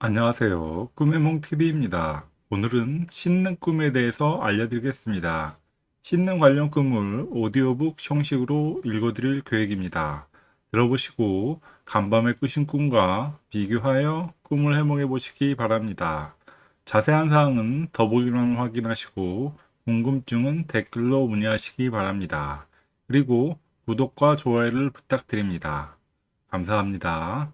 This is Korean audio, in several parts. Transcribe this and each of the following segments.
안녕하세요. 꿈의 몽TV입니다. 오늘은 씻는 꿈에 대해서 알려드리겠습니다. 씻는 관련 꿈을 오디오북 형식으로 읽어드릴 계획입니다. 들어보시고 간밤에 꾸신 꿈과 비교하여 꿈을 해몽해 보시기 바랍니다. 자세한 사항은 더보기欄을 확인하시고 궁금증은 댓글로 문의하시기 바랍니다. 그리고 구독과 좋아요를 부탁드립니다. 감사합니다.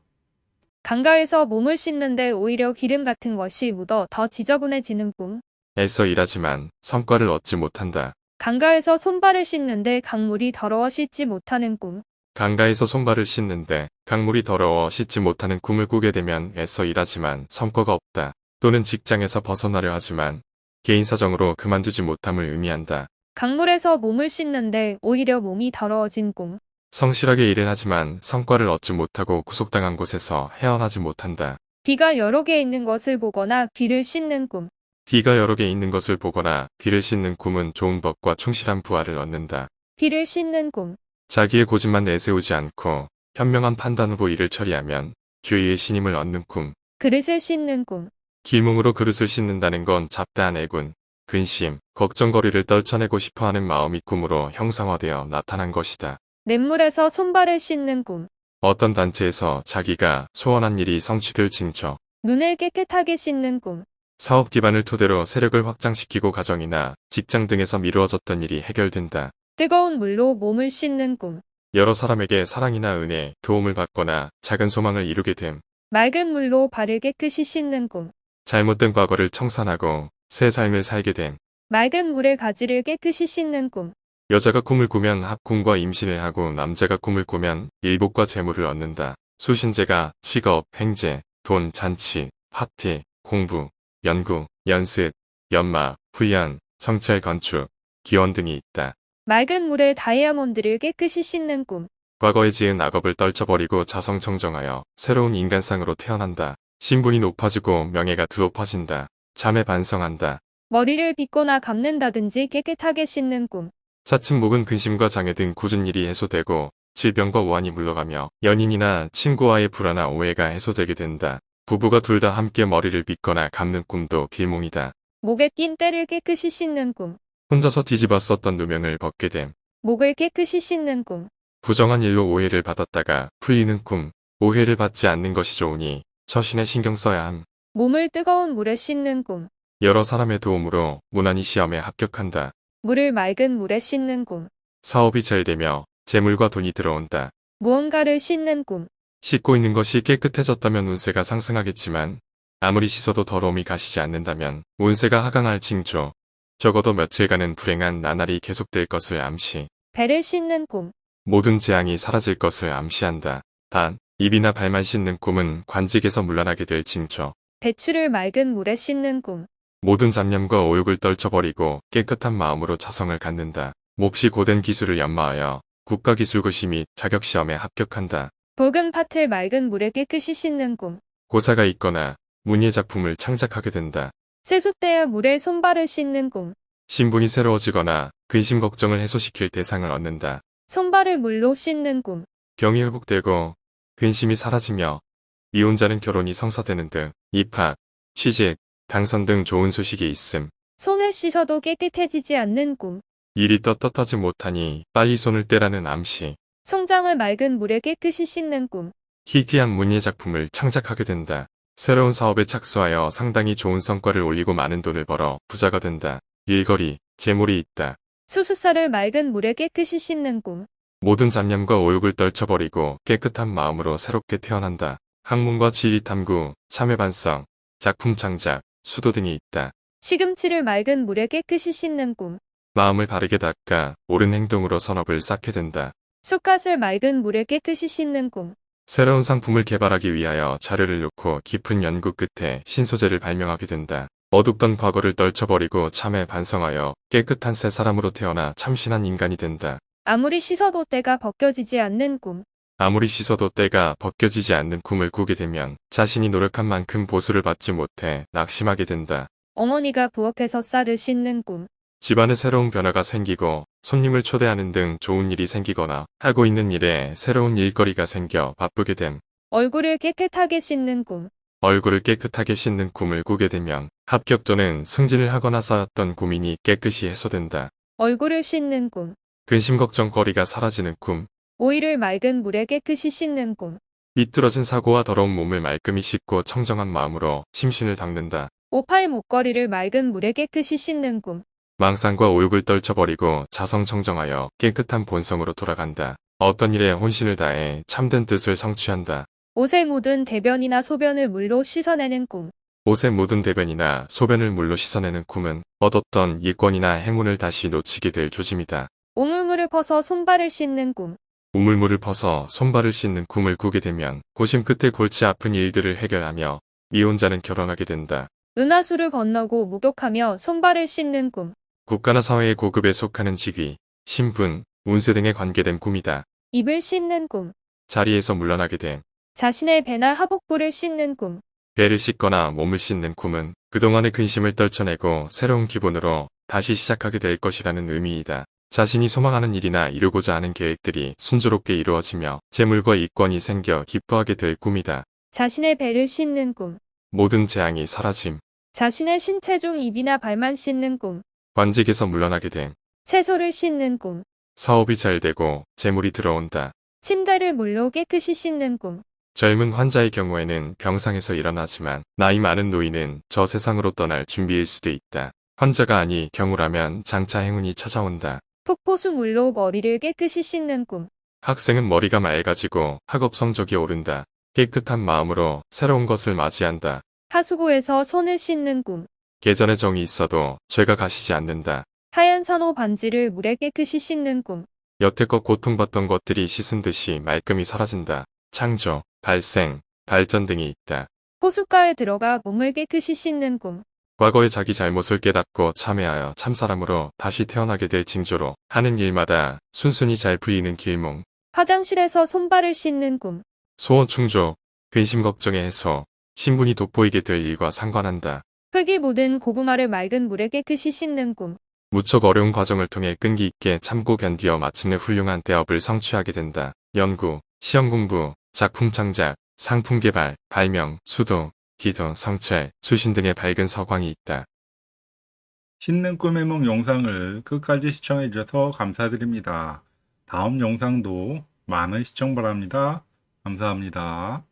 강가에서 몸을 씻는데 오히려 기름 같은 것이 묻어 더 지저분해지는 꿈. 애써 일하지만 성과를 얻지 못한다. 강가에서 손발을 씻는데 강물이 더러워 씻지 못하는 꿈. 강가에서 손발을 씻는데 강물이 더러워 씻지 못하는 꿈을 꾸게 되면 애써 일하지만 성과가 없다. 또는 직장에서 벗어나려 하지만 개인 사정으로 그만두지 못함을 의미한다. 강물에서 몸을 씻는데 오히려 몸이 더러워진 꿈. 성실하게 일을 하지만 성과를 얻지 못하고 구속당한 곳에서 헤어나지 못한다. 귀가 여러 개 있는 것을 보거나 귀를 씻는 꿈. 귀가 여러 개 있는 것을 보거나 귀를 씻는 꿈은 좋은 법과 충실한 부하를 얻는다. 귀를 씻는 꿈. 자기의 고집만 내세우지 않고 현명한 판단으로 일을 처리하면 주위의 신임을 얻는 꿈. 그릇을 씻는 꿈. 길몽으로 그릇을 씻는다는 건 잡다한 애군, 근심, 걱정거리를 떨쳐내고 싶어하는 마음이 꿈으로 형상화되어 나타난 것이다. 냇물에서 손발을 씻는 꿈. 어떤 단체에서 자기가 소원한 일이 성취될 징조, 눈을 깨끗하게 씻는 꿈. 사업 기반을 토대로 세력을 확장시키고 가정이나 직장 등에서 미루어졌던 일이 해결된다. 뜨거운 물로 몸을 씻는 꿈. 여러 사람에게 사랑이나 은혜, 도움을 받거나 작은 소망을 이루게 됨. 맑은 물로 발을 깨끗이 씻는 꿈. 잘못된 과거를 청산하고 새 삶을 살게 됨. 맑은 물에 가지를 깨끗이 씻는 꿈. 여자가 꿈을 꾸면 합궁과 임신을 하고 남자가 꿈을 꾸면 일복과 재물을 얻는다. 수신제가 직업, 행제, 돈, 잔치, 파티, 공부, 연구, 연습, 연마, 훈련, 성찰 건축, 기원 등이 있다. 맑은 물에 다이아몬드를 깨끗이 씻는 꿈. 과거에 지은 악업을 떨쳐버리고 자성청정하여 새로운 인간상으로 태어난다. 신분이 높아지고 명예가 두높아진다. 잠에 반성한다. 머리를 빗거나 감는다든지 깨끗하게 씻는 꿈. 차츰 목은 근심과 장애 등 굳은 일이 해소되고 질병과 오한이 물러가며 연인이나 친구와의 불안한 오해가 해소되게 된다. 부부가 둘 다 함께 머리를 빗거나 감는 꿈도 길몽이다. 목에 낀 때를 깨끗이 씻는 꿈. 혼자서 뒤집어 썼던 누명을 벗게 됨. 목을 깨끗이 씻는 꿈. 부정한 일로 오해를 받았다가 풀리는 꿈. 오해를 받지 않는 것이 좋으니 처신에 신경 써야 함. 몸을 뜨거운 물에 씻는 꿈. 여러 사람의 도움으로 무난히 시험에 합격한다. 물을 맑은 물에 씻는 꿈. 사업이 잘 되며 재물과 돈이 들어온다. 무언가를 씻는 꿈. 씻고 있는 것이 깨끗해졌다면 운세가 상승하겠지만 아무리 씻어도 더러움이 가시지 않는다면 운세가 하강할 징조. 적어도 며칠간은 불행한 나날이 계속될 것을 암시. 배를 씻는 꿈. 모든 재앙이 사라질 것을 암시한다. 단, 입이나 발만 씻는 꿈은 관직에서 물러나게 될 징조. 배추를 맑은 물에 씻는 꿈. 모든 잡념과 오욕을 떨쳐버리고 깨끗한 마음으로 자성을 갖는다. 몹시 고된 기술을 연마하여 국가기술고시 및 자격시험에 합격한다. 붉은 팥을 맑은 물에 깨끗이 씻는 꿈. 고사가 있거나 문예 작품을 창작하게 된다. 세숫대야 물에 손발을 씻는 꿈. 신분이 새로워지거나 근심 걱정을 해소시킬 대상을 얻는다. 손발을 물로 씻는 꿈. 병이 회복되고 근심이 사라지며 이혼자는 결혼이 성사되는 등 입학, 취직, 당선 등 좋은 소식이 있음. 손을 씻어도 깨끗해지지 않는 꿈. 일이 떳떳하지 못하니 빨리 손을 떼라는 암시. 송장을 맑은 물에 깨끗이 씻는 꿈. 희귀한 문예 작품을 창작하게 된다. 새로운 사업에 착수하여 상당히 좋은 성과를 올리고 많은 돈을 벌어 부자가 된다. 일거리, 재물이 있다. 수수살을 맑은 물에 깨끗이 씻는 꿈. 모든 잡념과 오욕을 떨쳐버리고 깨끗한 마음으로 새롭게 태어난다. 학문과 지리 탐구, 참회 반성, 작품 창작, 수도 등이 있다. 시금치를 맑은 물에 깨끗이 씻는 꿈. 마음을 바르게 닦아 옳은 행동으로 선업을 쌓게 된다. 쑥갓을 맑은 물에 깨끗이 씻는 꿈. 새로운 상품을 개발하기 위하여 자료를 놓고 깊은 연구 끝에 신소재를 발명하게 된다. 어둡던 과거를 떨쳐버리고 참에 반성하여 깨끗한 새 사람으로 태어나 참신한 인간이 된다. 아무리 씻어도 때가 벗겨지지 않는 꿈. 아무리 씻어도 때가 벗겨지지 않는 꿈을 꾸게 되면 자신이 노력한 만큼 보수를 받지 못해 낙심하게 된다. 어머니가 부엌에서 쌀을 씻는 꿈. 집안에 새로운 변화가 생기고 손님을 초대하는 등 좋은 일이 생기거나 하고 있는 일에 새로운 일거리가 생겨 바쁘게 됨. 얼굴을 깨끗하게 씻는 꿈. 얼굴을 깨끗하게 씻는 꿈을 꾸게 되면 합격 또는 승진을 하거나 쌓였던 고민이 깨끗이 해소된다. 얼굴을 씻는 꿈. 근심 걱정거리가 사라지는 꿈, 오이를 맑은 물에 깨끗이 씻는 꿈. 삐뚤어진 사고와 더러운 몸을 말끔히 씻고 청정한 마음으로 심신을 닦는다. 오팔 목걸이를 맑은 물에 깨끗이 씻는 꿈. 망상과 오욕을 떨쳐버리고 자성 청정하여 깨끗한 본성으로 돌아간다. 어떤 일에 혼신을 다해 참된 뜻을 성취한다. 옷에 묻은 대변이나 소변을 물로 씻어내는 꿈. 옷에 묻은 대변이나 소변을 물로 씻어내는 꿈은 얻었던 이권이나 행운을 다시 놓치게 될 조짐이다. 우물물을 퍼서 손발을 씻는 꿈. 우물물을 퍼서 손발을 씻는 꿈을 꾸게 되면 고심 끝에 골치 아픈 일들을 해결하며 이혼자는 결혼하게 된다. 은하수를 건너고 목욕하며 손발을 씻는 꿈. 국가나 사회의 고급에 속하는 직위, 신분, 운세 등에 관계된 꿈이다. 입을 씻는 꿈. 자리에서 물러나게 됨. 자신의 배나 하복부를 씻는 꿈. 배를 씻거나 몸을 씻는 꿈은 그동안의 근심을 떨쳐내고 새로운 기본으로 다시 시작하게 될 것이라는 의미이다. 자신이 소망하는 일이나 이루고자 하는 계획들이 순조롭게 이루어지며 재물과 이권이 생겨 기뻐하게 될 꿈이다. 자신의 배를 씻는 꿈. 모든 재앙이 사라짐. 자신의 신체 중 입이나 발만 씻는 꿈. 관직에서 물러나게 됨. 채소를 씻는 꿈. 사업이 잘 되고 재물이 들어온다. 침대를 물로 깨끗이 씻는 꿈. 젊은 환자의 경우에는 병상에서 일어나지만 나이 많은 노인은 저 세상으로 떠날 준비일 수도 있다. 환자가 아니 경우라면 장차 행운이 찾아온다. 폭포수 물로 머리를 깨끗이 씻는 꿈. 학생은 머리가 맑아지고 학업 성적이 오른다. 깨끗한 마음으로 새로운 것을 맞이한다. 하수구에서 손을 씻는 꿈. 계전에 정이 있어도 죄가 가시지 않는다. 하얀 산호 반지를 물에 깨끗이 씻는 꿈. 여태껏 고통받던 것들이 씻은 듯이 말끔히 사라진다. 창조, 발생, 발전 등이 있다. 호숫가에 들어가 몸을 깨끗이 씻는 꿈. 과거의 자기 잘못을 깨닫고 참회하여 참사람으로 다시 태어나게 될 징조로 하는 일마다 순순히 잘 풀리는 길몽, 화장실에서 손발을 씻는 꿈. 소원 충족, 근심 걱정의 해소, 신분이 돋보이게 될 일과 상관한다. 흙이 묻은 고구마를 맑은 물에 깨끗이 씻는 꿈. 무척 어려운 과정을 통해 끈기 있게 참고 견디어 마침내 훌륭한 대업을 성취하게 된다. 연구, 시험 공부, 작품 창작, 상품 개발, 발명, 수도, 기도, 성찰, 수신 등의 밝은 서광이 있다. 씻는 꿈의梦 영상을 끝까지 시청해 주셔서 감사드립니다. 다음 영상도 많은 시청 바랍니다. 감사합니다.